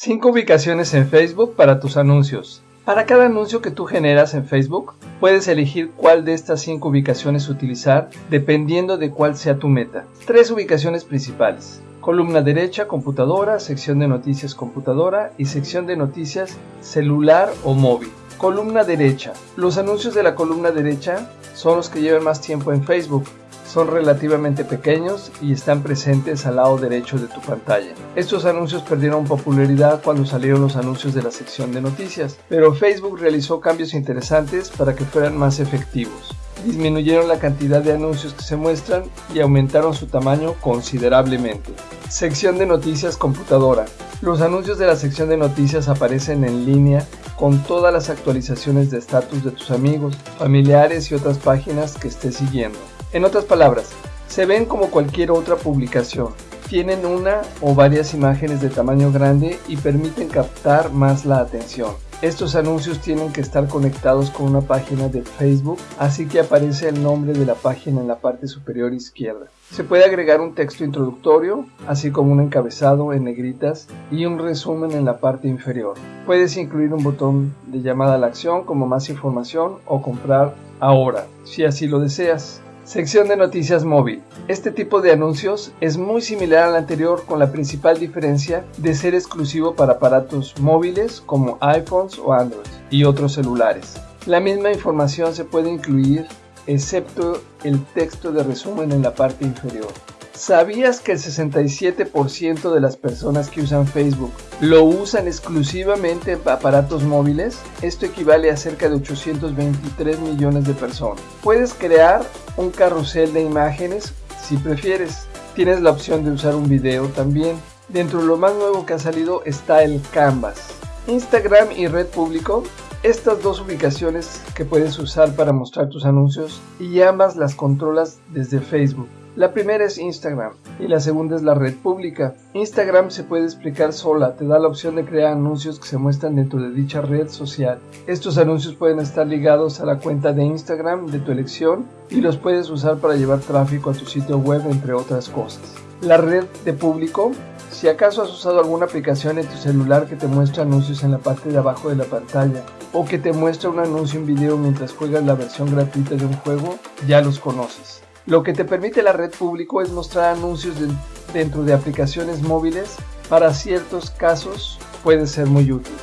5 ubicaciones en Facebook para tus anuncios. Para cada anuncio que tú generas en Facebook, puedes elegir cuál de estas 5 ubicaciones utilizar dependiendo de cuál sea tu meta. Tres ubicaciones principales. Columna derecha, computadora, sección de noticias computadora y sección de noticias celular o móvil. Columna derecha. Los anuncios de la columna derecha son los que llevan más tiempo en Facebook son relativamente pequeños y están presentes al lado derecho de tu pantalla. Estos anuncios perdieron popularidad cuando salieron los anuncios de la sección de noticias, pero Facebook realizó cambios interesantes para que fueran más efectivos. Disminuyeron la cantidad de anuncios que se muestran y aumentaron su tamaño considerablemente. Sección de noticias computadora. Los anuncios de la sección de noticias aparecen en línea con todas las actualizaciones de estatus de tus amigos, familiares y otras páginas que estés siguiendo. En otras palabras, se ven como cualquier otra publicación. Tienen una o varias imágenes de tamaño grande y permiten captar más la atención. Estos anuncios tienen que estar conectados con una página de Facebook, así que aparece el nombre de la página en la parte superior izquierda. Se puede agregar un texto introductorio, así como un encabezado en negritas y un resumen en la parte inferior. Puedes incluir un botón de llamada a la acción como más información o comprar ahora, si así lo deseas. Sección de noticias móvil. Este tipo de anuncios es muy similar al anterior con la principal diferencia de ser exclusivo para aparatos móviles como iPhones o Android y otros celulares. La misma información se puede incluir excepto el texto de resumen en la parte inferior. ¿Sabías que el 67% de las personas que usan Facebook lo usan exclusivamente en aparatos móviles? Esto equivale a cerca de 823 millones de personas. Puedes crear un carrusel de imágenes si prefieres. Tienes la opción de usar un video también. Dentro de lo más nuevo que ha salido está el Canvas. Instagram y Red Público estas dos ubicaciones que puedes usar para mostrar tus anuncios y ambas las controlas desde Facebook. La primera es Instagram y la segunda es la red pública. Instagram se puede explicar sola, te da la opción de crear anuncios que se muestran dentro de dicha red social. Estos anuncios pueden estar ligados a la cuenta de Instagram de tu elección y los puedes usar para llevar tráfico a tu sitio web entre otras cosas. La red de público si acaso has usado alguna aplicación en tu celular que te muestra anuncios en la parte de abajo de la pantalla o que te muestra un anuncio en video mientras juegas la versión gratuita de un juego, ya los conoces. Lo que te permite la red público es mostrar anuncios dentro de aplicaciones móviles. Para ciertos casos puede ser muy útil.